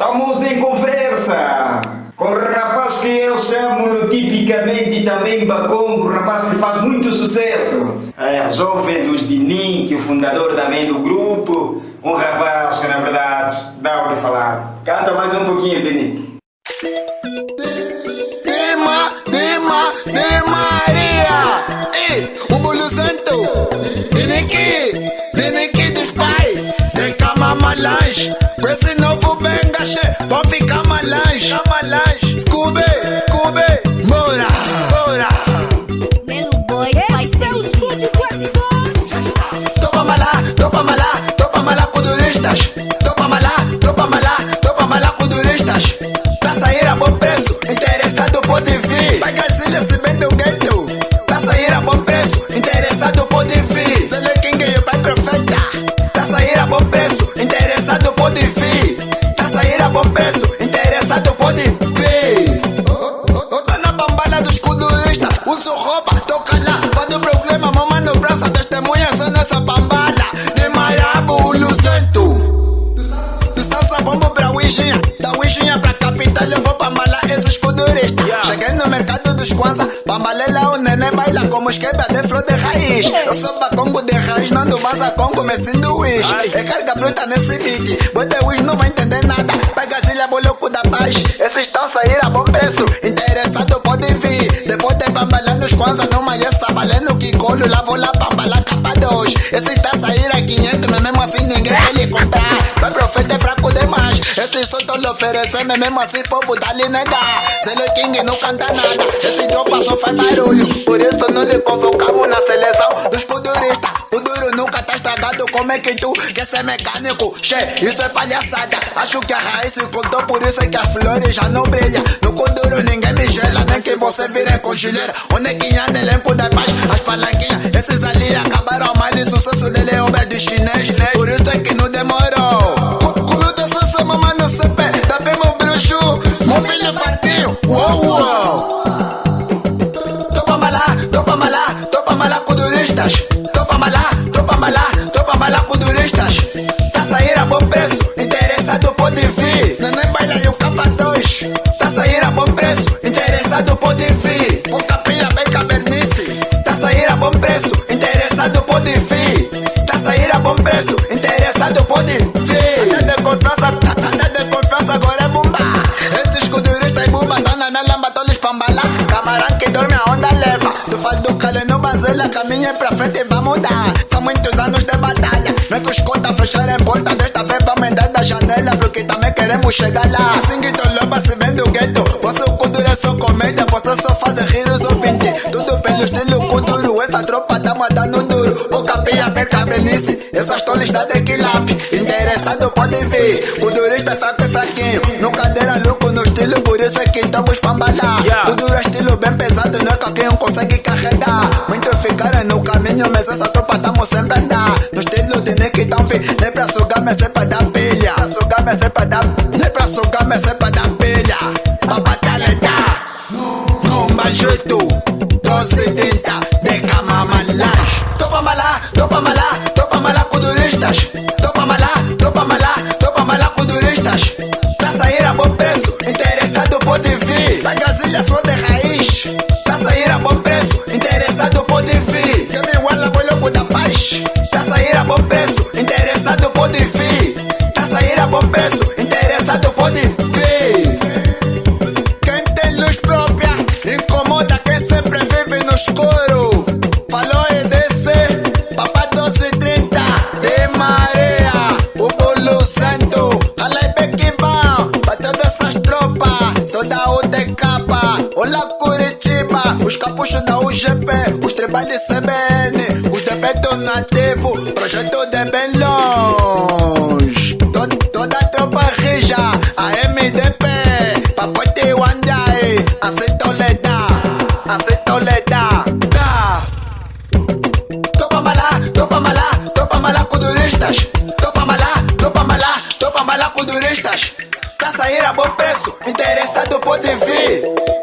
Estamos em conversa com o rapaz que eu chamo tipicamente também Bacongo, rapaz que faz muito sucesso. É jovem dos Dinim, que é o fundador também do grupo. Um rapaz que na verdade dá o que falar. Canta mais um pouquinho, Dinim. Dima, Dima, de com turistas. Topa malá, topa malá, topa malá com turistas. Pra sair a bom preço, interessado pode vir. Neném baila como esqueba de flor de raiz. Eu sou bacongo de raiz, não do vaza congo, me sinto wish. É carga bruta nesse beat, de wish não vai entender nada. Pega zilha, boloco da paz, esses estão sair a bom preço. Interessado pode vir, depois de bambalar nos Kwanza, numa essa valendo que colo, lá vou lá bambalar capa 2. Esse está sair a 500, mas mesmo assim ninguém vai lhe comprar. Vai profeta é fraco demais, esse tô lhe oferecer, mas mesmo assim povo dá lhe negar. Selo King não canta nada, esse tropa só faz barulho. Por isso não lhe convocamos na seleção dos culturistas. O duro nunca tá estragado, como é que tu quer ser mecânico? Che, isso é palhaçada. Acho que a raiz se contou, por isso é que a flores já não brilha. No Kuduro ninguém me gela, nem que você vire congelheira. O neguinha do elenco da paz, as palanquinhas, esses ali acabaram mais sucesso dele é obra de chinês. Bazela, caminha pra frente e vamos dar. São muitos anos de batalha. Não é que os contas fecharem porta, desta vez vamos entrar da janela, porque também queremos chegar lá. Assim que loba se vende o gueto. Vosso cultura é só comédia, você só faz rir os ouvintes. Tudo pelo estilo culturo, essa tropa tá mandando duro. O capinha perca benice, essas tolas da tequilap. Interessado pode vir, culturista fraco e fraquinho. No cadeira louco no estilo, por isso é que estamos pambalar. Yeah. Estilo de Nick tão fim, nem pra sugar, mas é pra dar pilha. Sugar, mas é pra dar, nem pra sugar, mas é pra dar pilha. Pra batalhar, Rumba jeito, 1230, de cama malanche. Topa malá, topa malá, topa malá com turistas. Topa malá, topa malá, topa malá com turistas. Pra sair a bom preço, interessado pode vir. Brasília, flor no escuro. Falou EDC, Papá 1230, de Maria, o Bolo Santo. Alai que vão, pra todas essas tropas, toda o DK. Olá Curitiba, os capuchos da UGP, os tribais de CBN, os de Beto projeto de bem longe. Pra sair a bom preço, interessado pode vir.